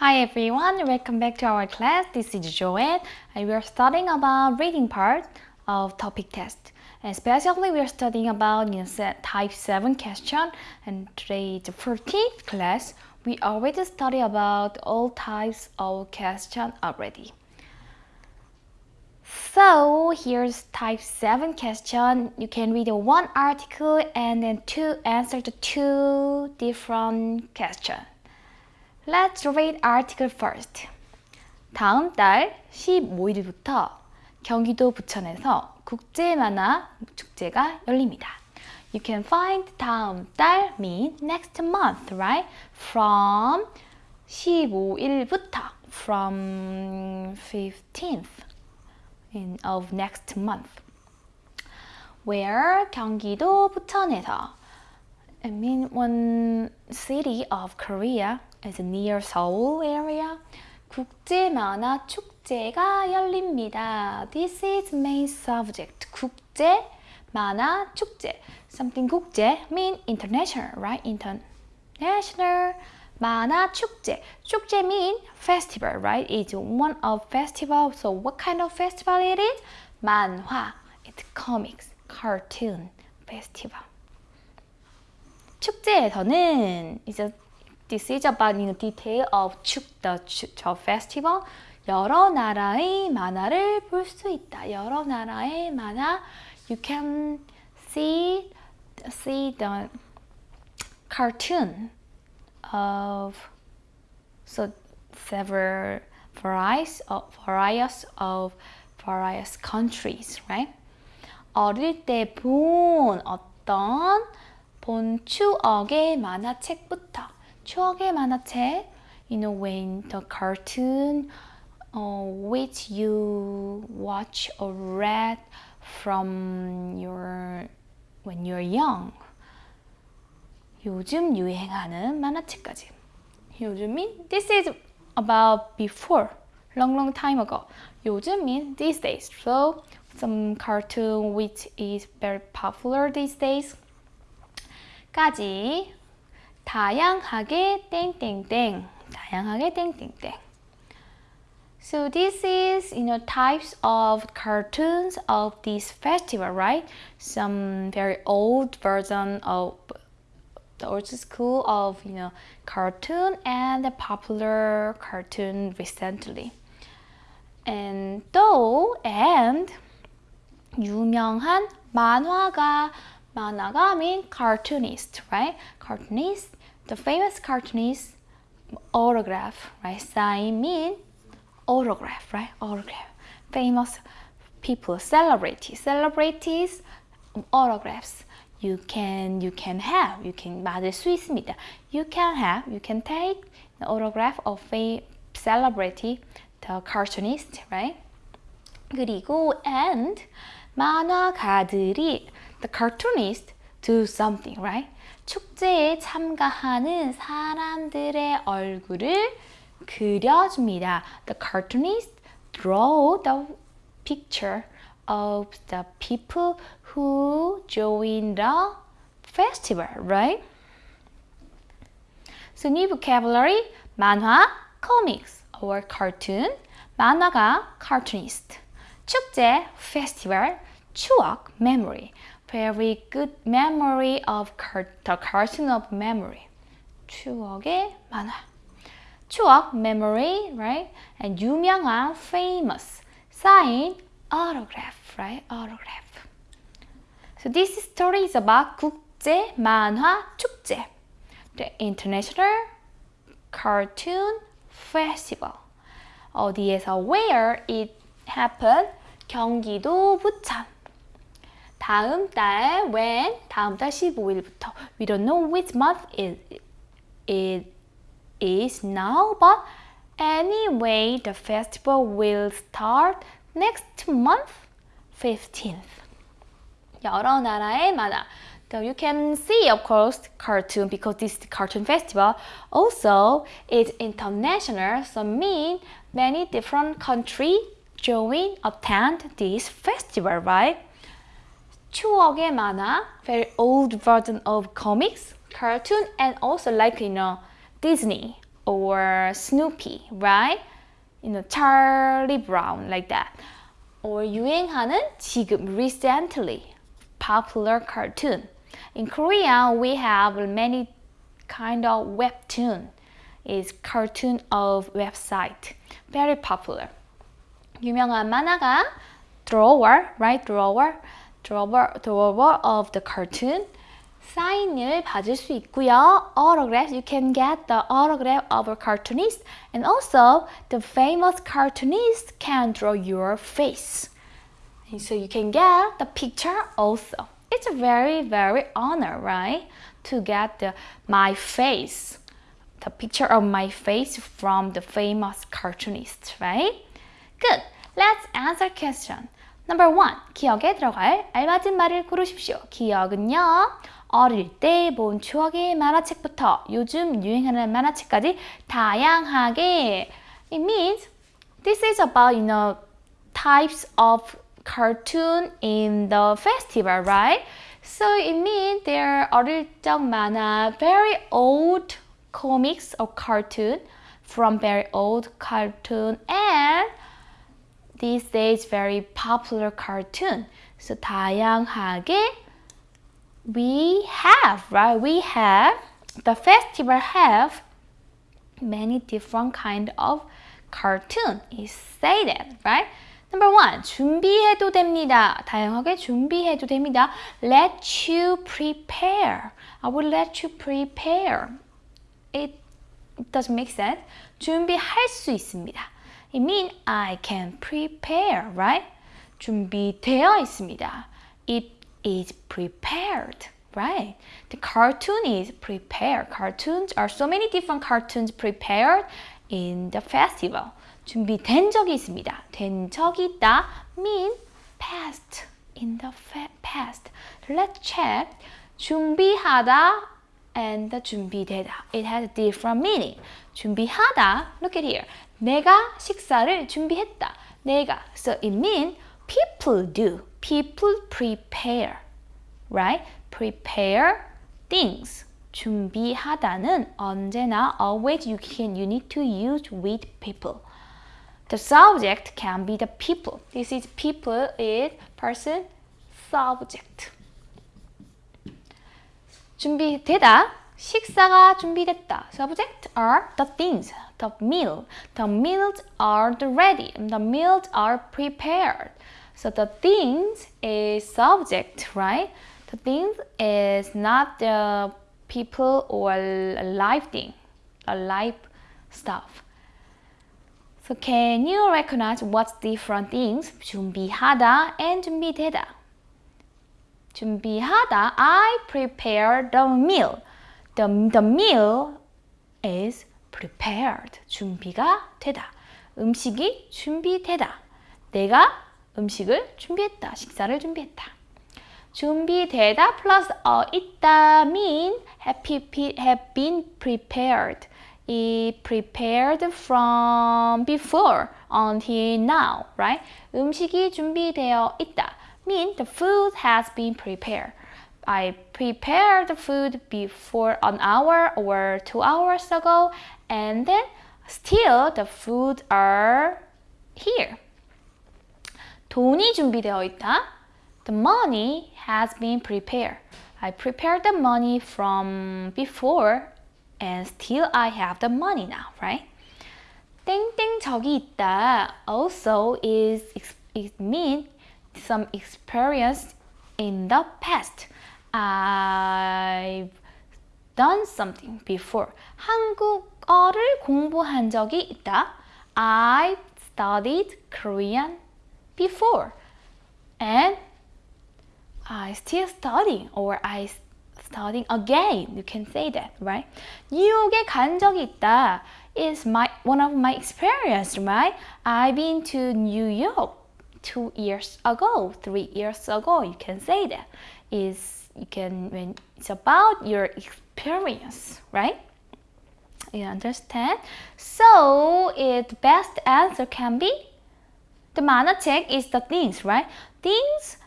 Hi everyone, welcome back to our class. This is Joanne and we are studying about reading part of topic test. Especially we are studying about you know, type 7 question and today is the 14th class. We already study about all types of question already. So here's type 7 question. You can read one article and then two answer to two different questions. Let's read article first. 다음 달 15일부터 경기도 부천에서 국제 만화 축제가 열립니다. You can find 다음 달 mean next month, right? From 15일부터 from 15th in, of next month. Where 경기도 부천에서 I mean one city of Korea is near Seoul area. 국제 만화 축제가 열립니다. This is main subject. 국제 만화 축제. Something 국제 mean international, right? International 만화 축제. 축제 mean festival, right? It's one of festival. So what kind of festival it is? 만화. It's comics, cartoon festival. 축제에서는 이제 This is about in detail of 축, the, the festival. 여러 나라의 만화를 볼 수 있다. 여러 나라의 만화. You can see see the cartoon of so several varieties of various of various countries, right? 어릴 때 본 어떤 본 추억의 만화책부터 추억의 만화책 you know when the cartoon uh, which you watch or read from your when you're young 요즘 유행하는 만화책까지 요즘인 this is about before long long time ago 요즘인 these days so some cartoon which is very popular these days 까지 다양하게 땡땡땡 다양하게 땡땡땡 So this is you know types of cartoons of this festival, right? Some very old version of the old school of you know cartoon and the popular cartoon recently. And though and 유명한 만화가 만화가 mean cartoonist, right? Cartoonist the famous cartoonist autograph, right? Sign mean autograph, right? Autograph. Famous people, celebrities, celebrities, autographs. You can you can have, you can 받을 수 있습니다. You can have, you can take the autograph of a celebrity, the cartoonist, right? 그리고 and 만화가들이 the cartoonist do something, right? 축제에 참가하는 사람들의 얼굴을 그려줍니다. The cartoonist draw the picture of the people who join the festival, right? So new vocabulary, 만화, comics or cartoon, 만화가 cartoonist, 축제, festival, 추억, memory. very good memory of the cartoon of memory. 추억의 만화. 추억, memory, right? And 유명한, famous, sign, autograph, right? Autograph. So this story is about 국제 만화 축제, the International Cartoon Festival. 어디에서 where it happened? 경기도 부천. 다음 달 when 다음 달 15일부터 we don't know which month it, it is now but anyway the festival will start next month 15th 여러 나라의 만화 So you can see, of course, cartoon because this is the cartoon festival. Also, it's international, so mean many different countries join attend this festival, right? 추억의 만화, very old version of comics, cartoon, and also like, you know, Disney or Snoopy, right? You know, Charlie Brown, like that. Or 유행하는 지금, recently, popular cartoon. In Korea, we have many kind of webtoon. Is cartoon of website. Very popular. 유명한 만화가 drawer, right? drawer, drawer, drawer of the cartoon. 사인을 받을 수 있고요. Autograph, you can get the autograph of a cartoonist. And also, the famous cartoonist can draw your face. And so you can get the picture also. It's a very, very honor, right? To get the, my face, the picture of my face from the famous cartoonist, right? Good. Let's answer question. Number one, 기억에 들어갈 알맞은 말을 고르십시오. 기억은요, 어릴 때 본 추억의 만화책부터 요즘 유행하는 만화책까지 다양하게 It means this is about, you know, types of cartoon in the festival, right? So it means there are 어릴 적 만화, very old comics or cartoon from very old cartoon and these days very popular cartoon. So 다양하게 we have, right? We have the festival have many different kind of cartoon. Is say that, right? Number one, 준비해도 됩니다. 다양하게 준비해도 됩니다. Let you prepare. I will let you prepare. It doesn't make sense. 준비할 수 있습니다. It means I can prepare, right? 준비되어 있습니다. It is prepared, right? The cartoon is prepared. Cartoons are so many different cartoons prepared in the festival. 준비된 적이 있습니다. 된 적이 있다 mean past in the past. Let's check. 준비하다 and 준비되다. It has a different meaning. 준비하다. Look at here. 내가 식사를 준비했다. 내가. So it means people do. People prepare. Right? Prepare things. 준비하다는 언제나 always you can you need to use with people. The subject can be the people. This is people is person subject. 준비되다. 식사가 준비됐다. Subject are the things, the meal. The meals are the ready. The meals are prepared. So the things is subject, right? The things is not the people or a live thing, a live stuff. So can you recognize what's different things? 준비하다 and 준비되다. 준비하다, I prepare the meal. The, the meal is prepared. 준비가 되다. 음식이 준비되다. 내가 음식을 준비했다. 식사를 준비했다. 준비되다 plus 어, 있다 mean have, have been prepared. It prepared from before until now, right? 음식이 준비되어 있다. Mean the food has been prepared. I prepared the food before an hour or two hours ago and then still the food are here. 돈이 준비되어 있다. The money has been prepared. I prepared the money from before and still I have the money now, right? 땡땡 적이 있다 also is it mean some experience in the past. I've done something before. 한국어를 공부한 적이 있다. I studied Korean before. And I still studying or I studying again. You can say that, right? 뉴욕에 간 적이 있다. Is my one of my experience, right? I've been to New York two years ago, three years ago. You can say that. Is you can when it's about your experience, right? You understand? So it best answer can be the 만화책 is the things, right? Things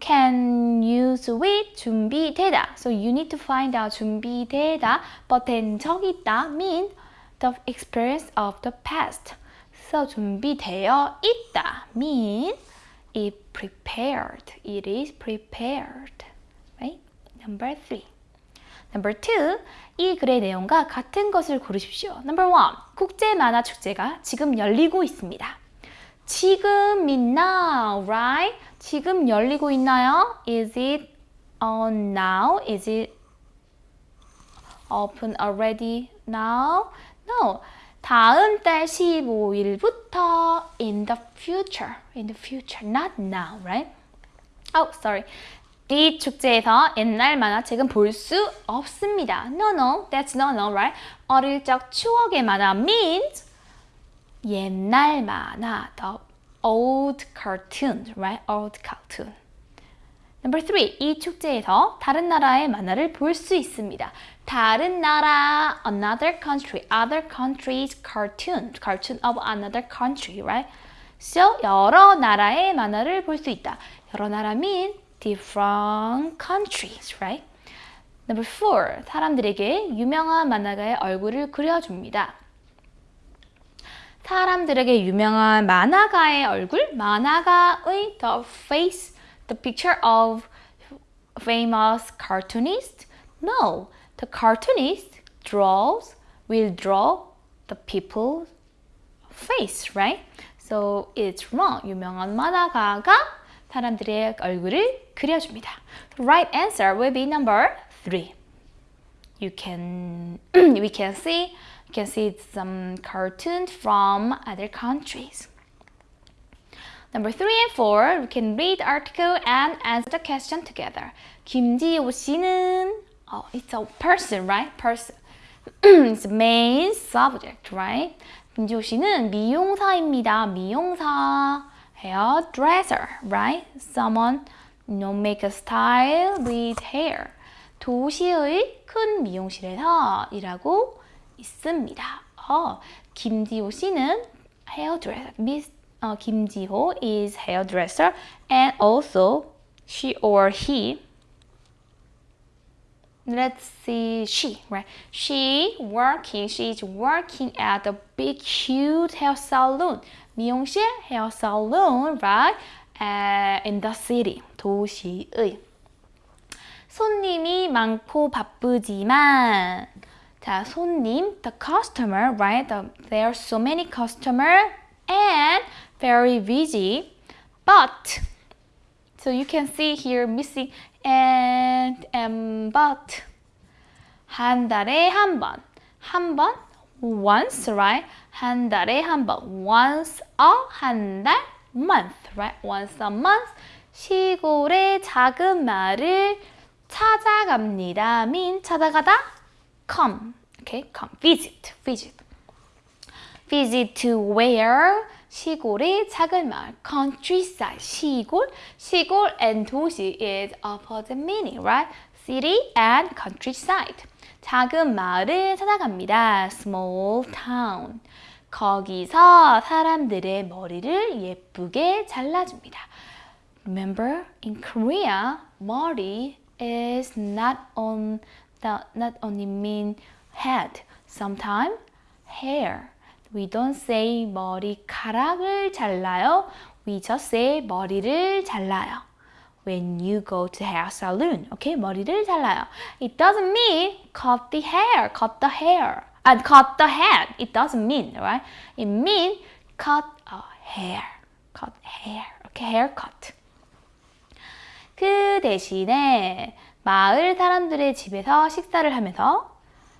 can use with 준비되다. So you need to find out 준비되다. But 된 적이 있다 mean the experience of the past. So 준비되어 있다 mean it prepared. It is prepared. Right? Number three. Number two, 이 글의 내용과 같은 것을 고르십시오. Number one, 국제 만화 축제가 지금 열리고 있습니다. 지금 now, right? 지금 열리고 있나요? Is it on now? Is it open already now? No. 다음 달 15일부터 in the future. In the future, not now, right? Oh, sorry. 이 축제에서 옛날 만화책은 볼 수 없습니다. No, no, that's no, no, right? 어릴 적 추억의 만화 means 옛날 만화, the old cartoon, right? Old cartoon. Number three, 이 축제에서 다른 나라의 만화를 볼 수 있습니다. 다른 나라, another country, other countries cartoon, cartoon of another country, right? So, 여러 나라의 만화를 볼 수 있다. 여러 나라 mean different countries, right? Number four, 사람들에게 유명한 만화가의 얼굴을 그려줍니다. 사람들에게 유명한 만화가의 얼굴, 만화가의 the face, the picture of famous cartoonist? No, the cartoonist draws, will draw the people's face, right? So it's wrong. 유명한 만화가가 사람들의 얼굴을 그려줍니다. The right answer will be number three. You can we can see you can see some cartoons from other countries. Number three and four, we can read the article and answer the question together. 김지호 씨는 oh, it's a person, right? Person. it's main subject, right? 김지호 씨는 미용사입니다. 미용사. hairdresser, right? Someone you know, make a style with hair. 도시의 큰 미용실에서 일하고 있습니다. 어, 김지호 씨는 hairdresser. Miss uh, 김지호 is hairdresser and also she or he let's see she right she working she's working at a big huge hair salon 미용실 hair salon right uh, in the city 도시의 손님이 많고 바쁘지만 자 손님 the customer right the, there are so many customer and very busy but so you can see here missing and and but 한 달에 한 번, 한 번, once, right? 한 달에 한 번, once a 한 달, month, right? Once a month. 시골의 작은 마을을 찾아갑니다. mean 찾아가다, come, okay? Come, visit, visit. Visit to where? 시골의 작은 마을, countryside, 시골, 시골 and 도시 is opposite meaning, right? City and countryside. 작은 마을을 찾아갑니다. Small town. 거기서 사람들의 머리를 예쁘게 잘라줍니다. Remember, in Korea, 머리 is not on the not only mean head. Sometimes hair. We don't say 머리카락을 잘라요. We just say 머리를 잘라요. When you go to hair salon, okay? 머리를 잘라요. It doesn't mean cut the hair, cut the hair, and cut the head. It doesn't mean, right? It means cut a hair, cut hair, okay? Haircut. 그 대신에 마을 사람들의 집에서 식사를 하면서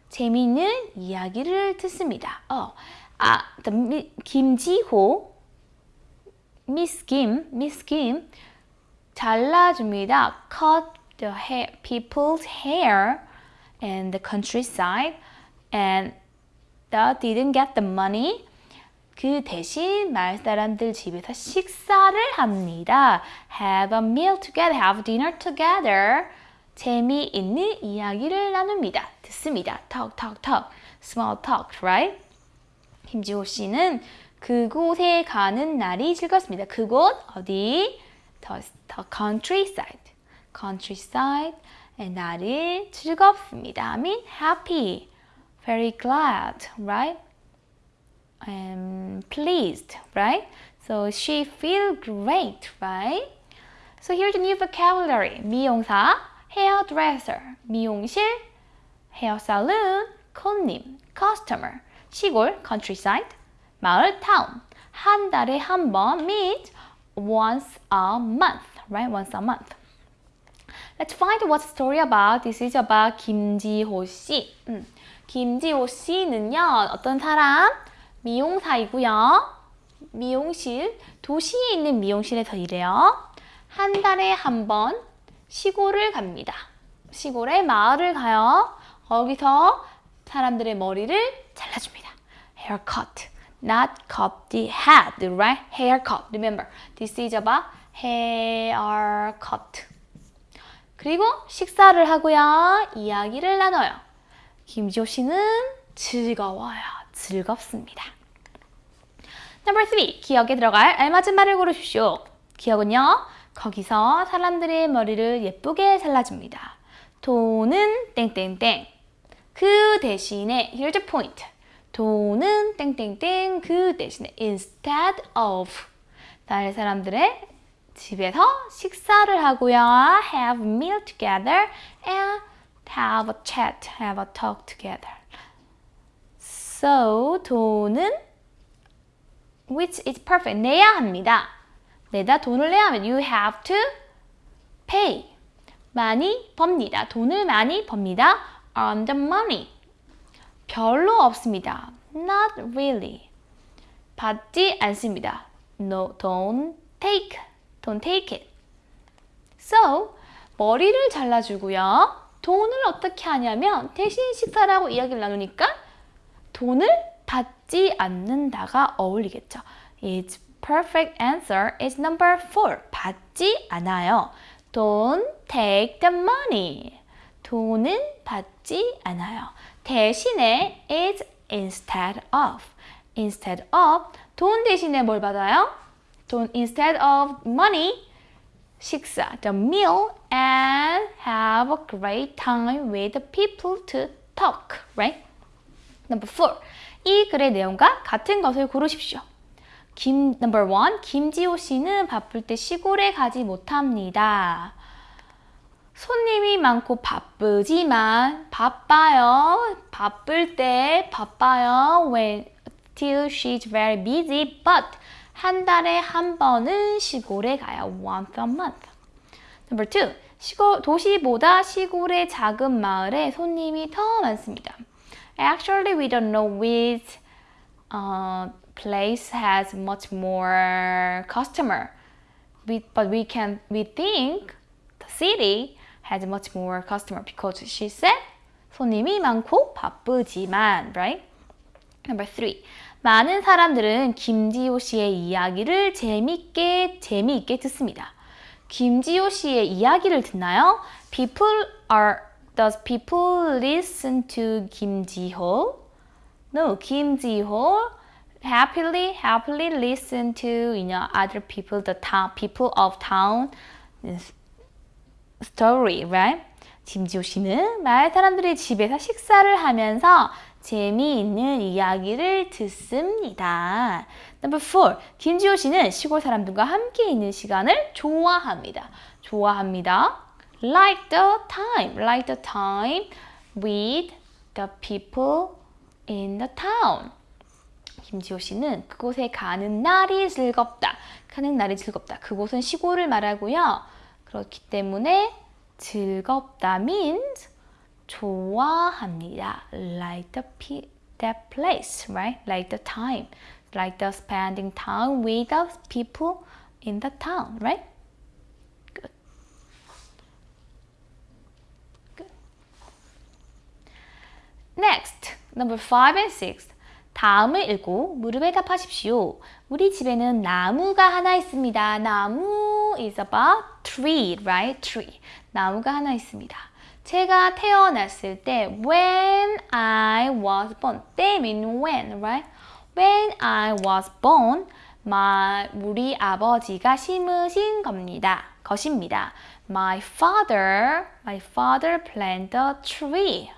재미있는 이야기를 듣습니다. 어, 아, the, 김지호, Miss Kim, Miss Kim 잘라줍니다. Cut the hair, people's hair in the countryside and the didn't get the money. 그 대신 마을 사람들 집에서 식사를 합니다. Have a meal together, have dinner together. 재미있는 이야기를 나눕니다. 듣습니다. Talk, talk, talk. Small talk, right? 김지호 씨는 그곳에 가는 날이 즐겁습니다. 그곳 어디? The, the countryside. countryside. 날이 즐겁습니다. I mean happy. Very glad, right? um, pleased, right? So she feel great, right? So here's a new vocabulary. 미용사, hairdresser, 미용실, hair salon, 손님, customer, 시골, countryside, 마을, town. 한 달에 한 번 means once a month, right? Once a month. Let's find what's the story about. This is about 김지호 씨. 음, 김지호 씨는요, 어떤 사람? 미용사이고요. 미용실, 도시에 있는 미용실에서 일해요. 한 달에 한 번 시골을 갑니다. 시골에 마을을 가요. 거기서 사람들의 머리를 잘라줍니다. Haircut, not cut the head, right? Haircut. Remember, this is about haircut. 그리고 식사를 하고요. 이야기를 나눠요. 김지호 씨는 즐거워요. 즐겁습니다. Number three, 기억에 들어갈 알맞은 말을 고르십시오. 기억은요, 거기서 사람들의 머리를 예쁘게 잘라줍니다. 돈은 땡땡땡. 그 대신에, here's the point. 돈은 땡땡땡 그 대신에 instead of. 다른 사람들의 집에서 식사를 하고요. have a meal together and have a chat, have a talk together. So, 돈은 which is perfect. 내야 합니다. 내다 돈을 내야 하면 you have to pay. 많이 법니다. 돈을 많이 법니다. earn the money. 별로 없습니다. Not really. 받지 않습니다. No, don't take. Don't take it. So, 머리를 잘라주고요. 돈을 어떻게 하냐면 대신 식사를 하고 이야기를 나누니까 돈을 받지 않는다가 어울리겠죠. Its perfect answer is number four. 받지 않아요. Don't take the money. 돈은 받지 않아요. 대신에 is instead of. instead of 돈 대신에 뭘 받아요? 돈 instead of money 식사, the meal and have a great time with the people to talk, right? Number four. 이 글의 내용과 같은 것을 고르십시오. 김, number one. 김지호 씨는 바쁠 때 시골에 가지 못합니다. 손님이 많고 바쁘지만 바빠요. 바쁠 때 바빠요. When till she's very busy, but 한 달에 한 번은 시골에 가요. Once a month. Number two. 시골, 도시보다 시골의 작은 마을에 손님이 더 많습니다. Actually, we don't know which uh, place has much more customer. We, but we can we think the city has much more customer because she said 손님이 많고 바쁘지만, right? Number three. 많은 사람들은 김지호 씨의 이야기를 재밌게 재미있게 듣습니다. 김지호 씨의 이야기를 듣나요? People are Does people listen to 김지호? No, 김지호 happily happily listen to you know other people the town people of town story, right? 김지호 씨는 마을 사람들이 집에서 식사를 하면서 재미있는 이야기를 듣습니다. Number four, 김지호 씨는 시골 사람들과 함께 있는 시간을 좋아합니다. 좋아합니다. Like the time, like the time with the people in the town. 김지호 씨는 그곳에 가는 날이 즐겁다. 가는 날이 즐겁다. 그곳은 시골을 말하고요. 그렇기 때문에 즐겁다 means 좋아합니다. Like the that place, right? Like the time, like the spending time with the people in the town, right? Good. Good. Next, number five and six. 다음을 읽고 무릎에 답하십시오. 우리 집에는 나무가 하나 있습니다. 나무 is about tree, right? Tree. 나무가 하나 있습니다. 제가 태어났을 때 when I was born 때 mean when, right? When I was born my, 우리 아버지가 심으신 겁니다. 것입니다. My father, my father planted a tree.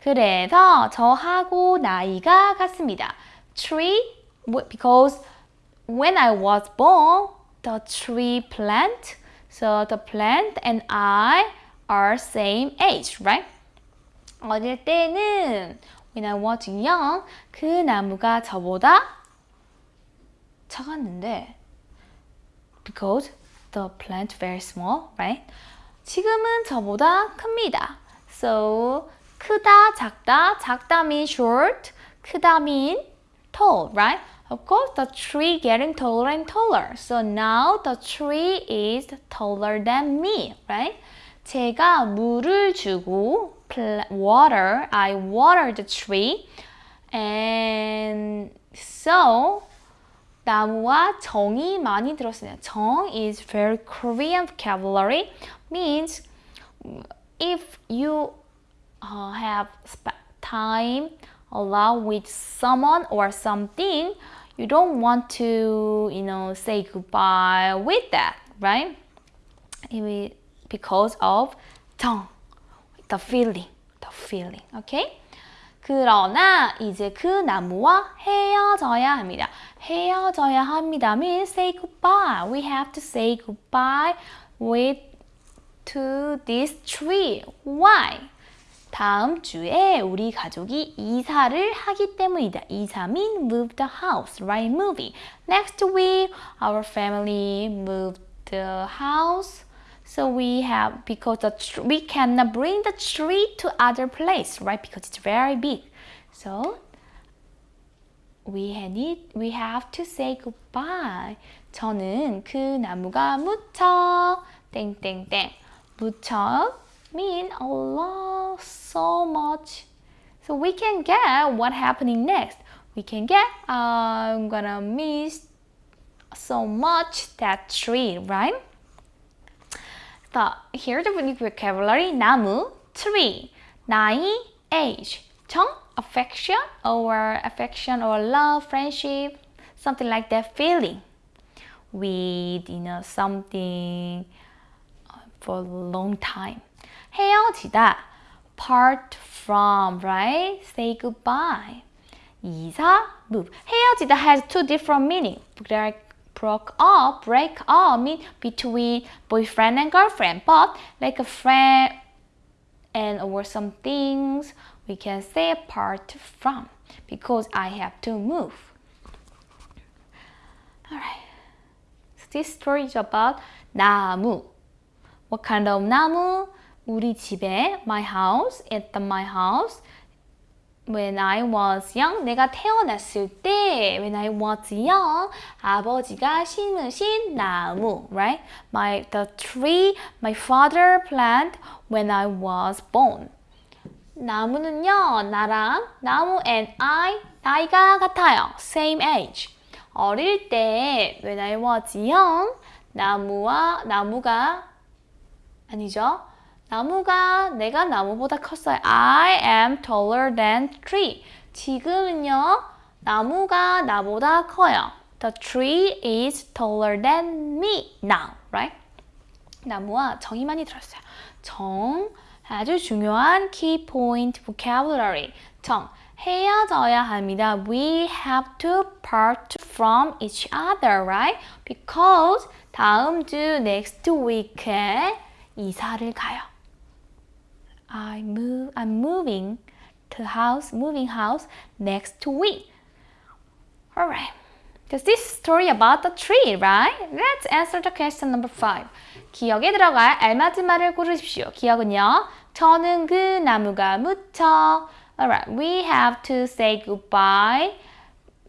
그래서 저하고 나이가 같습니다. tree because when I was born, the tree plant, so the plant and I are same age, right? 어릴 때는 when I was young, 그 나무가 저보다 작았는데 because the plant very small, right? 지금은 저보다 큽니다. So 크다, 작다, 작다 mean short, 크다 mean tall, right? Of course, the tree getting taller and taller. So now the tree is taller than me, right? 제가 물을 주고 water, I water the tree, and so 나무와 정이 많이 들었어요. 정 is very Korean vocabulary, means if you uh, have time allow with someone or something, you don't want to, you know, say goodbye with that, right? Because of 정, the feeling, the feeling, okay? 그러나 이제 그 나무와 헤어져야 합니다. 헤어져야 합니다 means say goodbye. We have to say goodbye with to this tree. Why? 다음 주에 우리 가족이 이사를 하기 때문이다. 이사 mean move the house, right? Moving. Next week, our family moved the house. So we have because the we cannot bring the tree to other place, right? Because it's very big. So we need we have to say goodbye. 저는 그 나무가 무척 땡땡땡 무척 mean a lot so much. So we can get what happening next. We can get I'm gonna miss so much that tree, right? So here the vocabulary 나무, tree, 나이, age, 정, affection or affection or love, friendship, something like that feeling with you know something for a long time. 헤어지다, part from, right? Say goodbye. 이사, move. 헤어지다 has two different meanings. broke up, break up mean between boyfriend and girlfriend. But like a friend and or some things, we can say apart from because I have to move. Alright. So this story is about 나무. What kind of 나무? 우리 집에 my house, at the my house. When I was young, 내가 태어났을 때, when I was young, 아버지가 심으신 나무, right? My the tree my father planted when I was born. 나무는요, 나랑 나무 and I 나이가 같아요. Same age. 어릴 때 when I was young, 나무와 나무가 아니죠. 나무가 내가 나무보다 컸어요. I am taller than tree. 지금은요. 나무가 나보다 커요. The tree is taller than me now, right? 나무와 정이 많이 들었어요. 정 아주 중요한 key point vocabulary. 정 헤어져야 합니다. We have to part from each other, right? Because 다음 주 next week에 이사를 가요. I move, I'm moving to house, moving house next week. Alright. Because this story about the tree, right? Let's answer the question number five. 기억에 들어갈 알맞은 말을 고르십시오. 기억은요. 저는 그 나무가 무척. Alright, we have to say goodbye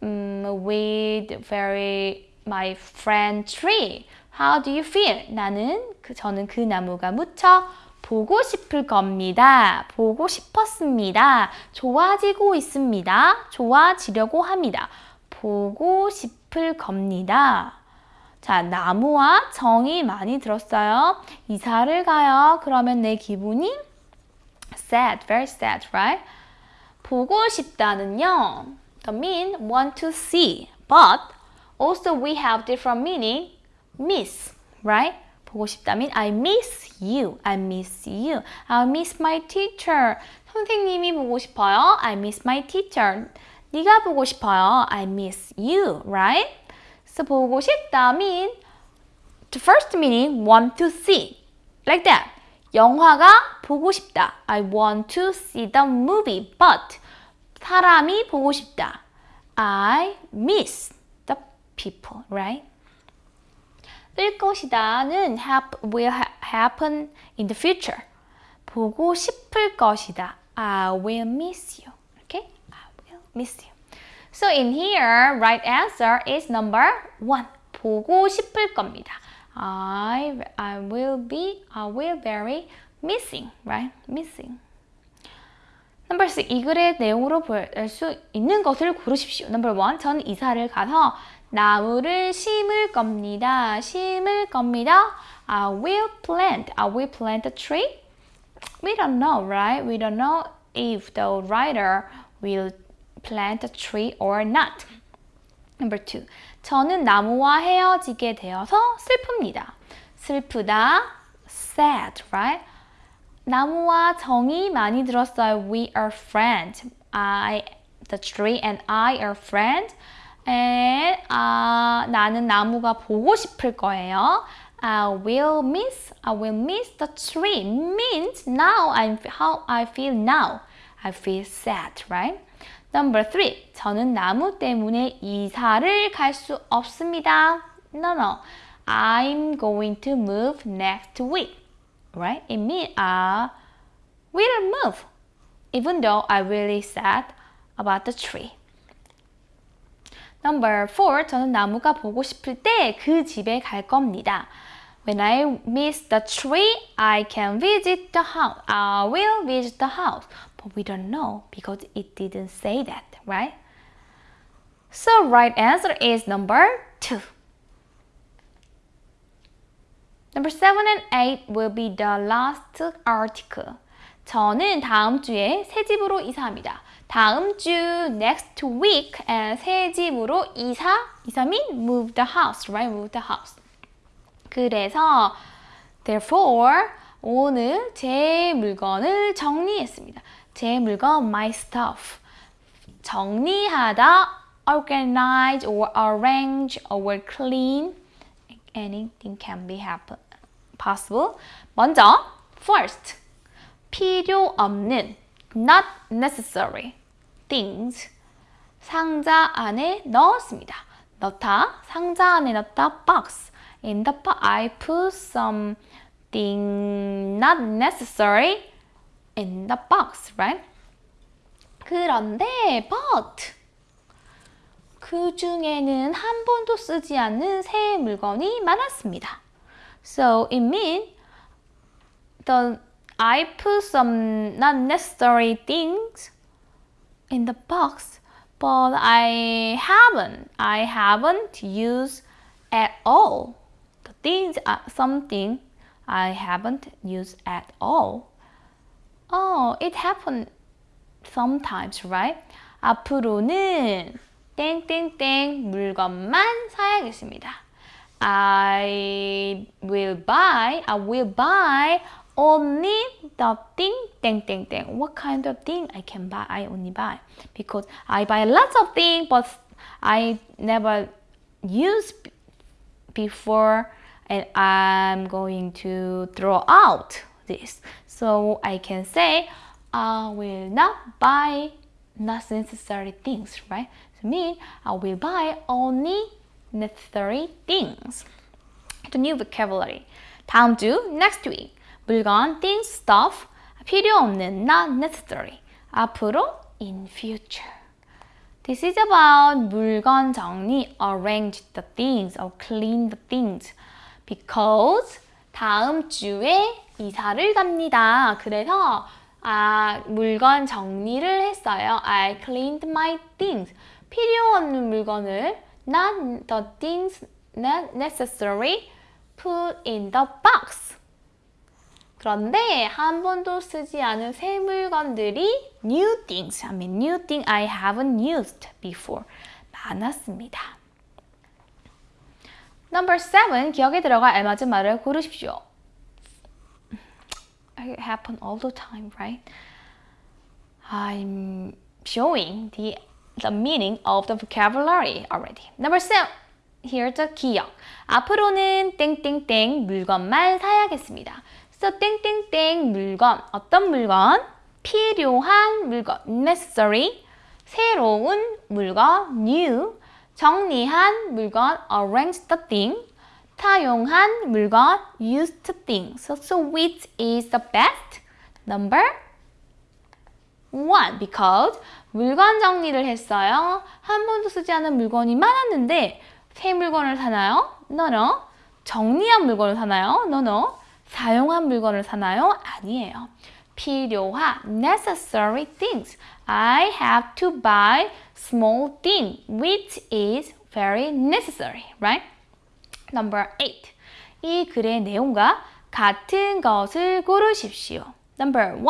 um, with very my friend tree. How do you feel? 나는 그 저는 그 나무가 무척 보고 싶을 겁니다. 보고 싶었습니다. 좋아지고 있습니다. 좋아지려고 합니다. 보고 싶을 겁니다. 자, 나무와 정이 많이 들었어요. 이사를 가요. 그러면 내 기분이 sad, very sad, right? 보고 싶다는요. The mean want to see. But also we have different meaning. Miss, right? 보고 싶다 면 I miss you. I miss you. I miss my teacher. 선생님이 보고 싶어요. I miss my teacher. 네가 보고 싶어요. I miss you, right? So 보고 싶다 mean the first meaning want to see. Like that. 영화가 보고 싶다. I want to see the movie, but 사람이 보고 싶다. I miss the people, right? 을 것이다는 hap, will ha happen in the future. 보고 싶을 것이다. I will miss you. Okay? I will miss you. So in here, right answer is number one. 보고 싶을 겁니다. I, I will be, I will very missing, right? Missing. Number six, 이 글의 내용으로 볼 수 있는 것을 고르십시오. Number one, 저는 이사를 가서 나무를 심을 겁니다. 심을 겁니다. I will plant, I will plant a tree. We don't know, right? We don't know if the writer will plant a tree or not. Number two, 저는 나무와 헤어지게 되어서 슬픕니다. 슬프다, sad, right? 나무와 정이 많이 들었어요. We are friends. I, the tree and I are friends. And 아, 나는 나무가 보고 싶을 거예요. I will miss, I will miss the tree. Means now I'm how I feel now. I feel sad, right? Number three. 저는 나무 때문에 이사를 갈 수 없습니다. No, no. I'm going to move next week. Right? It means I will move. Even though I really sad about the tree. Number four. 저는 나무가 보고 싶을 때 그 집에 갈 겁니다. When I miss the tree, I can visit the house. I will visit the house. But we don't know because it didn't say that, right? So right answer is number two. Number seven and eight will be the last article. 저는 다음 주에 새 집으로 이사합니다. 다음 주 next week 새 집으로 이사 이사 mean move the house, right? Move the house. 그래서 therefore 오늘 제 물건을 정리했습니다. 제 물건 my stuff 정리하다 organize or arrange or clean anything can be happen possible. 먼저 first 필요 없는 not necessary things 상자 안에 넣었습니다. 넣다 상자 안에 넣다 box in the box I put something not necessary in the box, right? 그런데 but 그 중에는 한 번도 쓰지 않는 새 물건이 많았습니다. So it means the I put some not necessary things in the box, but I haven't. I haven't used at all. The things are something I haven't used at all. Oh, it happened sometimes, right? 앞으로는 땡땡땡 물건만 사야겠습니다. I will buy, I will buy only the thing 땡땡땡. What kind of thing I can buy? I only buy because I buy lots of things, but I never use before, and I'm going to throw out this. So I can say I will not buy not necessary things, right? So mean I will buy only necessary things. The new vocabulary. 다음 주 next week. 물건 things, stuff 필요 없는 not necessary. 앞으로 in future. This is about 물건 정리, arrange the things or clean the things. Because 다음 주에 이사를 갑니다. 그래서 아, 물건 정리를 했어요. I cleaned my things. 필요 없는 물건을 not the things not necessary put in the box. 그런데 한 번도 쓰지 않은 새 물건들이 new things, mean new thing I haven't used before 많았습니다. Number seven, 기억에 들어갈 알맞은 말을 고르십시오. It happen all the time, right? I'm showing the the meaning of the vocabulary already. Number seven. Here's the 기억. 앞으로는 땡땡땡 물건만 사야겠습니다. So 땡땡땡 물건 어떤 물건? 필요한 물건 necessary 새로운 물건 new 정리한 물건 arrange the thing 타용한 물건 used thing. So, so which is the best? Number one because 물건 정리를 했어요. 한 번도 쓰지 않은 물건이 많았는데 새 물건을 사나요? No, no. 정리한 물건을 사나요? No, no. 사용한 물건을 사나요? 아니에요. 필요한 necessary things. I have to buy small thing which is very necessary, right? Number 8. 이 글의 내용과 같은 것을 고르십시오. Number 1.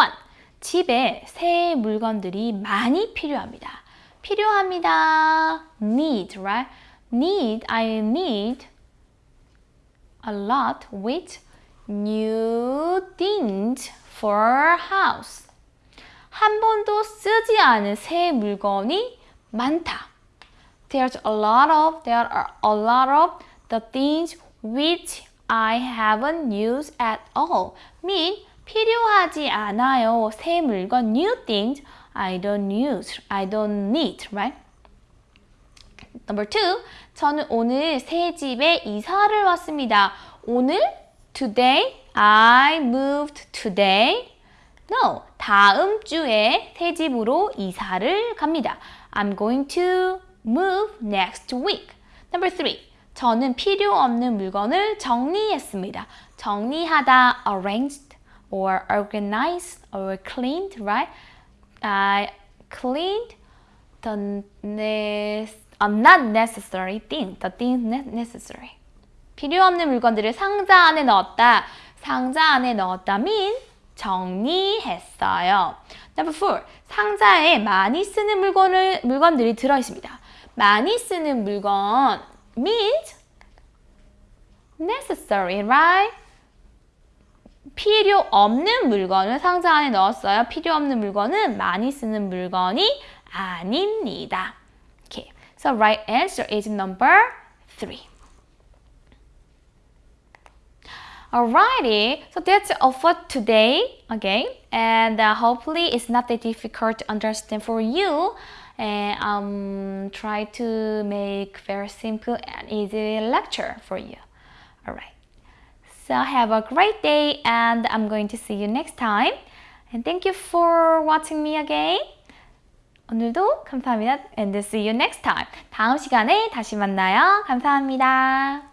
집에 새 물건들이 많이 필요합니다. 필요합니다. need, right? need, I need a lot with new things for house. 한 번도 쓰지 않은 새 물건이 많다. There's a lot of, there are a lot of the things which I haven't used at all. mean 필요하지 않아요. 새 물건, new things I don't use, I don't need, right? Number two, 저는 오늘 새 집에 이사를 왔습니다. 오늘, today, I moved today. No, 다음 주에 새 집으로 이사를 갑니다. I'm going to move next week. Number three, 저는 필요 없는 물건을 정리했습니다. 정리하다, arranged, or organized, or cleaned, right? I cleaned the uh, not necessary thing, the things necessary. 필요 없는 물건들을 상자 안에 넣었다. 상자 안에 넣었다 mean 정리했어요. Number four, 상자에 많이 쓰는 물건을, 물건들이 들어있습니다. 많이 쓰는 물건 means necessary, right? 필요 없는 물건을 상자 안에 넣었어요. 필요 없는 물건은 많이 쓰는 물건이 아닙니다. Okay, so right answer is number three. Alrighty, so that's all for today, okay? And uh, hopefully it's not that difficult to understand for you. And um, try to make very simple and easy lecture for you. Alright. So have a great day and I'm going to see you next time. And thank you for watching me again. 오늘도 감사합니다. And see you next time. 다음 시간에 다시 만나요. 감사합니다.